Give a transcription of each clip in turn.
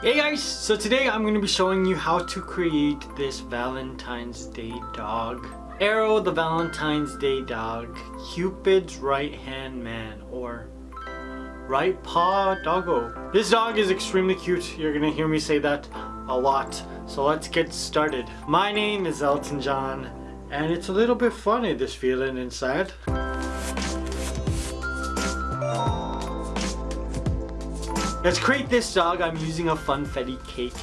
Hey guys, so today I'm going to be showing you how to create this Valentine's Day dog. Arrow the Valentine's Day dog, Cupid's right hand man, or right paw doggo. This dog is extremely cute, you're going to hear me say that a lot. So let's get started. My name is Elton John, and it's a little bit funny this feeling inside. Let's create this dog, I'm using a Funfetti cake.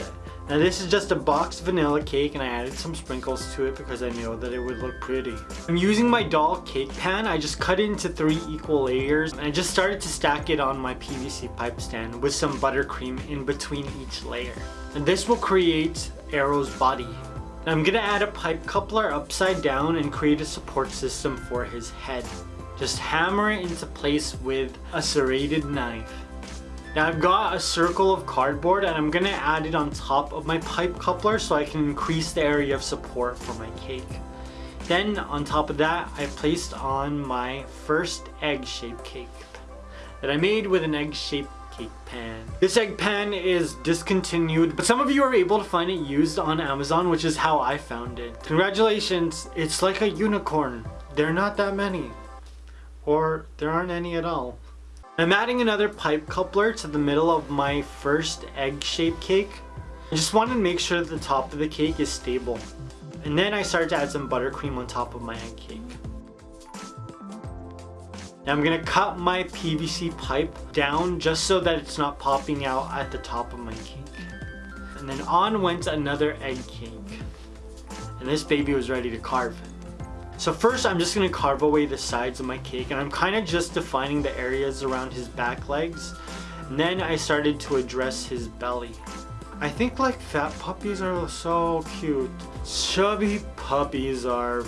Now this is just a boxed vanilla cake and I added some sprinkles to it because I know that it would look pretty. I'm using my doll cake pan, I just cut it into three equal layers and I just started to stack it on my PVC pipe stand with some buttercream in between each layer. And this will create Arrow's body. Now I'm gonna add a pipe coupler upside down and create a support system for his head. Just hammer it into place with a serrated knife. Now I've got a circle of cardboard and I'm gonna add it on top of my pipe coupler so I can increase the area of support for my cake. Then on top of that, I placed on my first egg-shaped cake that I made with an egg-shaped cake pan. This egg pan is discontinued, but some of you are able to find it used on Amazon, which is how I found it. Congratulations, it's like a unicorn. There are not that many. Or there aren't any at all. I'm adding another pipe coupler to the middle of my first egg-shaped cake. I just wanted to make sure that the top of the cake is stable. And then I started to add some buttercream on top of my egg cake. Now I'm gonna cut my PVC pipe down just so that it's not popping out at the top of my cake. And then on went another egg cake. And this baby was ready to carve. So first I'm just going to carve away the sides of my cake and I'm kind of just defining the areas around his back legs. And then I started to address his belly. I think like fat puppies are so cute. Chubby puppies are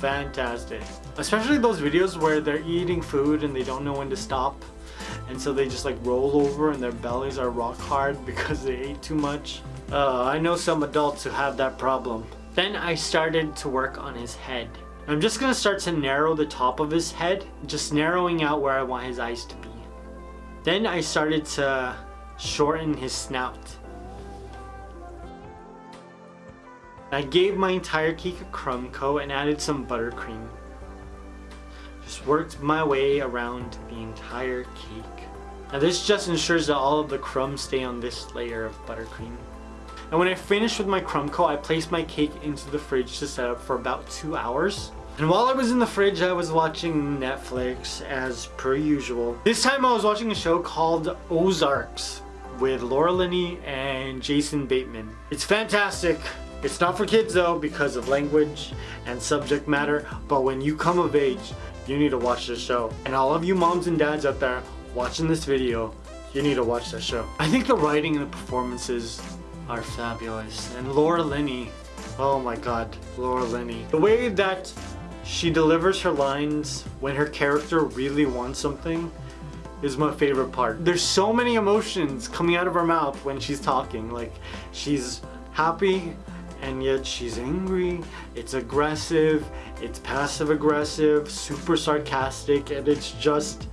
fantastic. Especially those videos where they're eating food and they don't know when to stop. And so they just like roll over and their bellies are rock hard because they ate too much. Uh, I know some adults who have that problem. Then I started to work on his head. I'm just to start to narrow the top of his head, just narrowing out where I want his eyes to be. Then I started to shorten his snout. I gave my entire cake a crumb coat and added some buttercream. Just worked my way around the entire cake. Now this just ensures that all of the crumbs stay on this layer of buttercream. And when I finished with my crumb coat, I placed my cake into the fridge to set up for about two hours. And while I was in the fridge, I was watching Netflix as per usual. This time I was watching a show called Ozarks with Laura Linney and Jason Bateman. It's fantastic. It's not for kids though because of language and subject matter, but when you come of age, you need to watch this show. And all of you moms and dads out there watching this video, you need to watch this show. I think the writing and the performances are fabulous. And Laura Linney, oh my god, Laura Linney. The way that she delivers her lines when her character really wants something is my favorite part. There's so many emotions coming out of her mouth when she's talking. Like, she's happy and yet she's angry, it's aggressive, it's passive aggressive, super sarcastic, and it's just,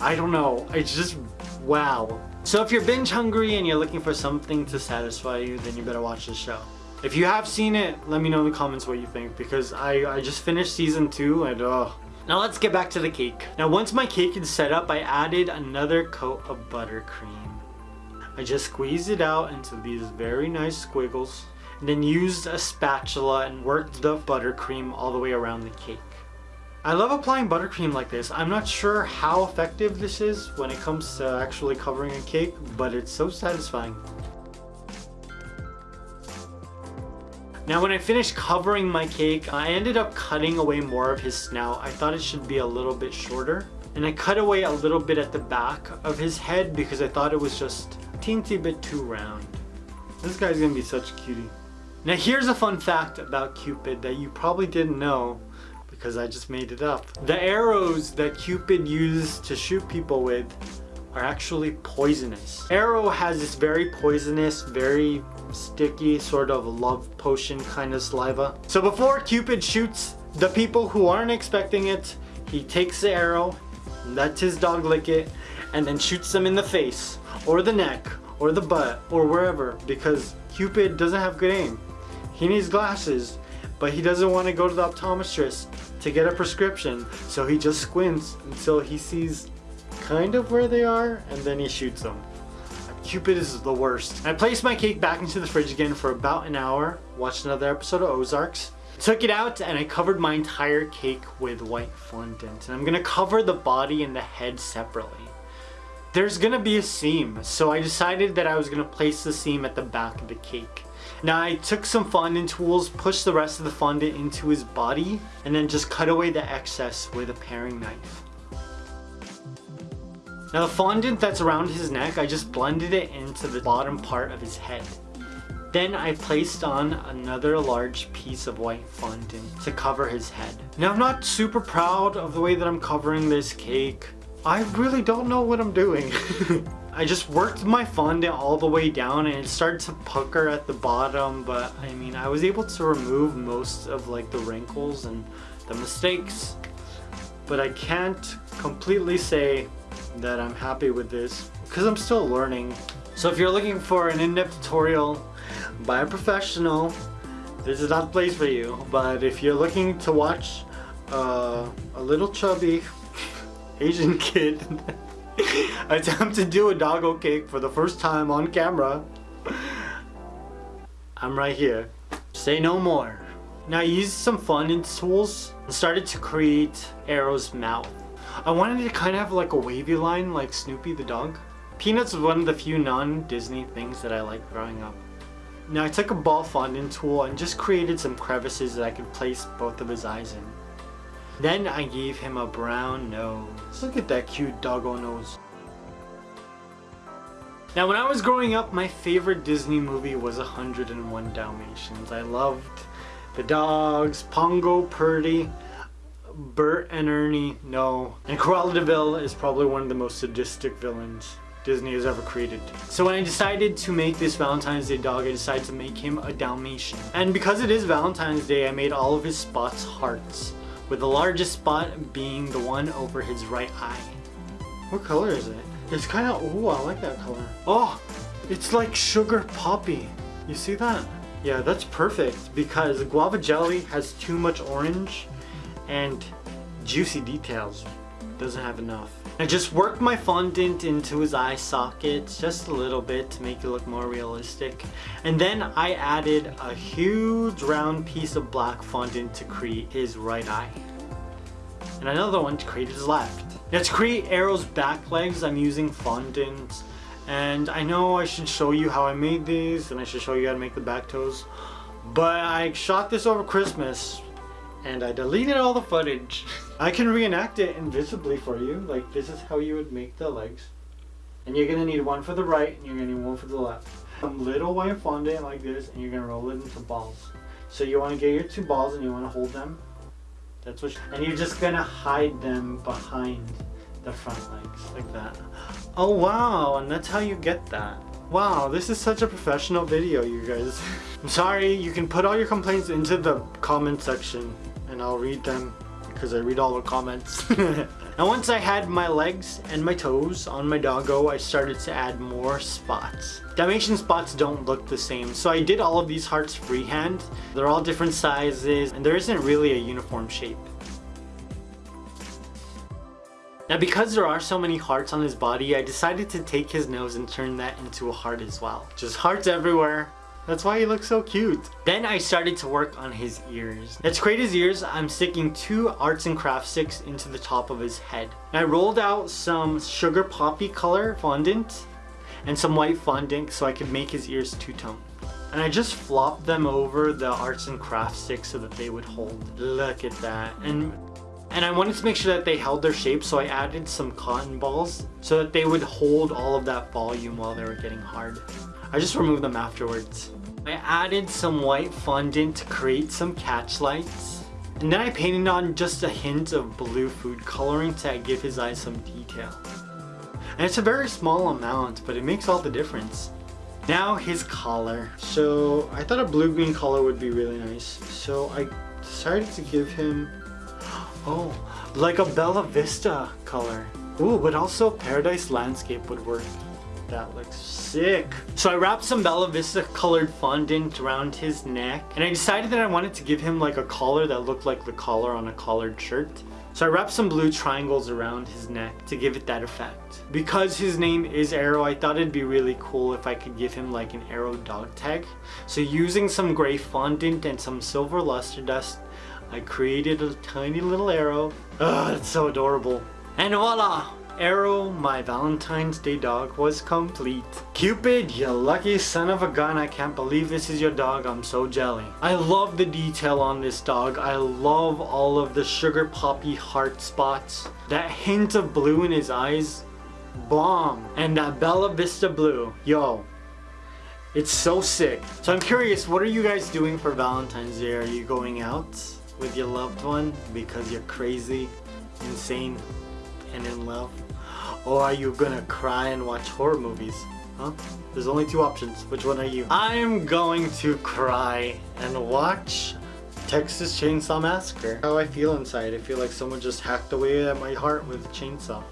I don't know, it's just wow. So if you're binge hungry and you're looking for something to satisfy you, then you better watch this show. If you have seen it, let me know in the comments what you think because I, I just finished season 2 and oh. Now let's get back to the cake. Now once my cake is set up, I added another coat of buttercream. I just squeezed it out into these very nice squiggles and then used a spatula and worked the buttercream all the way around the cake. I love applying buttercream like this. I'm not sure how effective this is when it comes to actually covering a cake, but it's so satisfying. Now when I finished covering my cake, I ended up cutting away more of his snout. I thought it should be a little bit shorter. And I cut away a little bit at the back of his head because I thought it was just a teensy bit too round. This guy's gonna be such a cutie. Now here's a fun fact about Cupid that you probably didn't know because I just made it up. The arrows that Cupid used to shoot people with are actually poisonous. Arrow has this very poisonous, very sticky sort of love potion kind of saliva. So before Cupid shoots the people who aren't expecting it, he takes the arrow, lets his dog lick it, and then shoots them in the face or the neck or the butt or wherever because Cupid doesn't have good aim. He needs glasses, but he doesn't want to go to the optometrist to get a prescription, so he just squints until he sees kind of where they are and then he shoots them. Cupid is the worst. I placed my cake back into the fridge again for about an hour, watched another episode of Ozarks, took it out and I covered my entire cake with white fondant. And I'm gonna cover the body and the head separately. There's gonna be a seam, so I decided that I was gonna place the seam at the back of the cake. Now I took some fondant tools, pushed the rest of the fondant into his body, and then just cut away the excess with a paring knife. Now the fondant that's around his neck, I just blended it into the bottom part of his head. Then I placed on another large piece of white fondant to cover his head. Now I'm not super proud of the way that I'm covering this cake. I really don't know what I'm doing. I just worked my fondant all the way down and it started to pucker at the bottom but I mean I was able to remove most of like the wrinkles and the mistakes but I can't completely say that I'm happy with this because I'm still learning. So if you're looking for an in-depth tutorial by a professional, this is not the place for you. But if you're looking to watch uh, a little chubby Asian kid attempt to do a doggo cake for the first time on camera, I'm right here. Say no more. Now I used some fondant tools and started to create Arrow's mouth. I wanted to kind of have like a wavy line like Snoopy the dog. Peanuts was one of the few non-Disney things that I liked growing up. Now I took a ball fondant tool and just created some crevices that I could place both of his eyes in. Then I gave him a brown nose. Look at that cute doggo nose. Now when I was growing up, my favorite Disney movie was 101 Dalmatians. I loved the dogs, Pongo, Purdy, Bert and Ernie, no. And Cruella de Vil is probably one of the most sadistic villains Disney has ever created. So when I decided to make this Valentine's Day dog, I decided to make him a Dalmatian. And because it is Valentine's Day, I made all of his spots hearts, with the largest spot being the one over his right eye. What color is it? It's kind of, oh, I like that color. Oh, it's like sugar poppy. You see that? Yeah, that's perfect because guava jelly has too much orange and juicy details. Doesn't have enough. I just worked my fondant into his eye sockets just a little bit to make it look more realistic. And then I added a huge round piece of black fondant to create his right eye. And another one to create his left. Now to create Arrow's back legs, I'm using fondant. And I know I should show you how I made these and I should show you how to make the back toes. But I shot this over Christmas and I deleted all the footage. I can reenact it invisibly for you. Like this is how you would make the legs. And you're gonna need one for the right and you're gonna need one for the left. Some little white fondant like this and you're gonna roll it into balls. So you wanna get your two balls and you wanna hold them. That's what, and you're just gonna hide them behind the front legs like that. Oh wow, and that's how you get that. Wow, this is such a professional video, you guys. I'm sorry, you can put all your complaints into the comment section and I'll read them because I read all the comments. now once I had my legs and my toes on my doggo, I started to add more spots. Dalmatian spots don't look the same, so I did all of these hearts freehand. They're all different sizes and there isn't really a uniform shape. Now because there are so many hearts on his body, I decided to take his nose and turn that into a heart as well. Just hearts everywhere. That's why he looks so cute. Then I started to work on his ears. Now to create his ears, I'm sticking two arts and crafts sticks into the top of his head. And I rolled out some sugar poppy color fondant and some white fondant so I could make his ears two-tone. And I just flopped them over the arts and crafts sticks so that they would hold. Look at that. And and I wanted to make sure that they held their shape so I added some cotton balls so that they would hold all of that volume while they were getting hard. I just removed them afterwards. I added some white fondant to create some catch lights. And then I painted on just a hint of blue food coloring to give his eyes some detail. And it's a very small amount, but it makes all the difference. Now his collar. So I thought a blue-green color would be really nice. So I decided to give him, oh, like a Bella Vista color. Ooh, but also Paradise Landscape would work. That looks sick. So I wrapped some Bella Vista colored fondant around his neck and I decided that I wanted to give him like a collar that looked like the collar on a collared shirt. So I wrapped some blue triangles around his neck to give it that effect. Because his name is Arrow, I thought it'd be really cool if I could give him like an Arrow dog tag. So using some gray fondant and some silver luster dust, I created a tiny little arrow. Ugh, it's so adorable. And voila! Arrow, my Valentine's Day dog, was complete. Cupid, you lucky son of a gun, I can't believe this is your dog, I'm so jelly. I love the detail on this dog. I love all of the sugar poppy heart spots. That hint of blue in his eyes, bomb. And that Bella Vista blue, yo, it's so sick. So I'm curious, what are you guys doing for Valentine's Day? Are you going out with your loved one because you're crazy, insane, and in love? Or are you gonna cry and watch horror movies? Huh? There's only two options. Which one are you? I'm going to cry and watch Texas Chainsaw Massacre. How I feel inside. I feel like someone just hacked away at my heart with a chainsaw.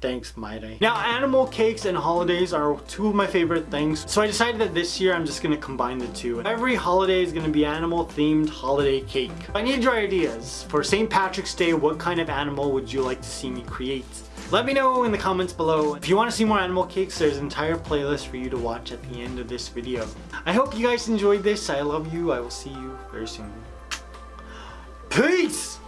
Thanks, Mayday. Now, animal cakes and holidays are two of my favorite things, so I decided that this year I'm just gonna combine the two. Every holiday is gonna be animal-themed holiday cake. I need your ideas. For St. Patrick's Day, what kind of animal would you like to see me create? Let me know in the comments below. If you want to see more animal cakes, there's an entire playlist for you to watch at the end of this video. I hope you guys enjoyed this. I love you. I will see you very soon. Peace!